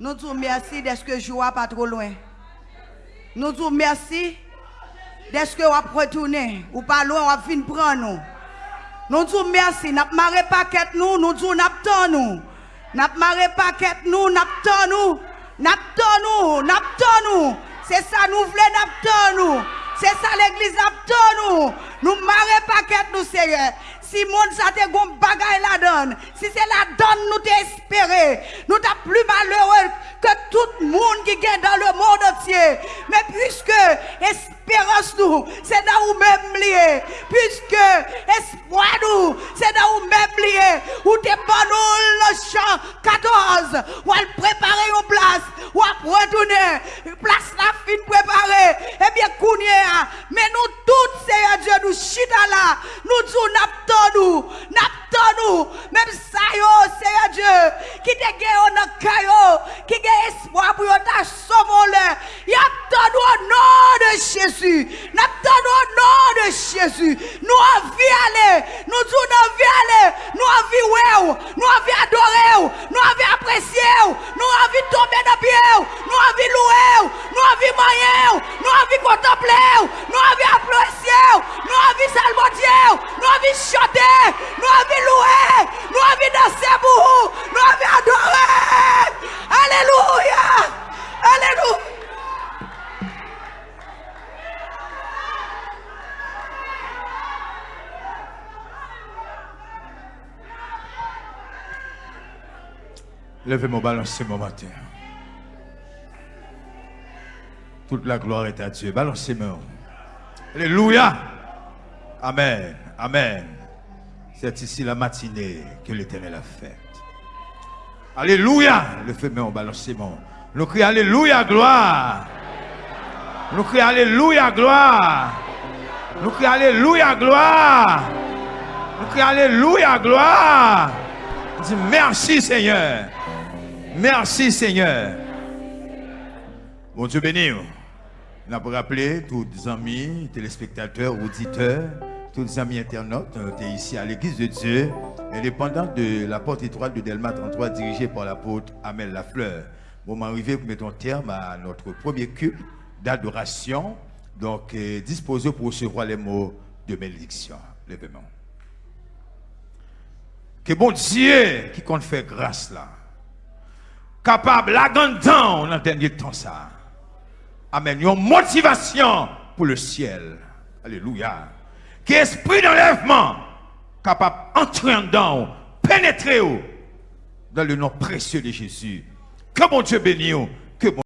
Nous disons merci d'être que je pas trop loin. Nous disons merci d'être que vous retourner ou pas loin, vous venir prendre nous. Nous disons merci, n'a marré paquet nous, nous disons n'a nous. N'a marré paquet nous, nous. N'a nous, n'a nous. C'est ça nous voulons n'a nous. C'est ça l'église nous. Nous marré paquet nous Seigneur. Si monde ça te gon bagaille la donne, si c'est la donne nous t'espérer, Mais puisque espérance nous, c'est dans où même lié. Puisque espoir nous, c'est dans où même lié. Où t'es pas le champ 14, où elle préparer une place, où elle retourner, place la fin préparée. Eh bien, Kounia, mais nous tous, Seigneur Dieu, nous chita là, nous disons, n'aptons nous, n'aptons nous, même ça, Seigneur Dieu, qui te guérit dans caillou, qui a espoir pour ta Jésus. Nous envie aller. Nous disons nous envie aller. Nous envie ouais. Nous envie adorer. Nous envie apprécier. Nous envie tomber dans pied. Nous envie louer. Nous envie manger. Nous envie contempler. Nous envie apprécier. Nous envie salmodier. Nous envie chanter. Nous envie louer. Nous envie danser pour vous. Nous envie adorer. Alléluia. Alléluia. Levez mon balancez mon matin. Toute la gloire est à Dieu. Balancez-moi. Alléluia. Amen. Amen. C'est ici la matinée que l'Éternel a faite. Alléluia. Le feu mon balancez-moi. Nous crions Alléluia, gloire. Nous crions Alléluia, gloire. Nous crions Alléluia, gloire. Nous crions Alléluia, gloire. Dis merci Seigneur. Merci Seigneur. Bon Dieu béni. Nous avons rappelé tous les amis, téléspectateurs, auditeurs, tous les amis internautes, nous sommes ici à l'église de Dieu, indépendant de la porte étoile de Delma 33, dirigée par l'apôtre Amel Lafleur. Moment arrivé pour mettre un terme à notre premier culte d'adoration, donc euh, disposé pour recevoir les mots de bénédiction. Lèvez-moi. Que bon Dieu qui compte faire grâce là capable, la dans le dernier temps ça. Amen. Une motivation pour le ciel. Alléluia. Qui esprit d'enlèvement capable d'entrer dedans, pénétrer dans le nom précieux de Jésus. Que mon Dieu bénisse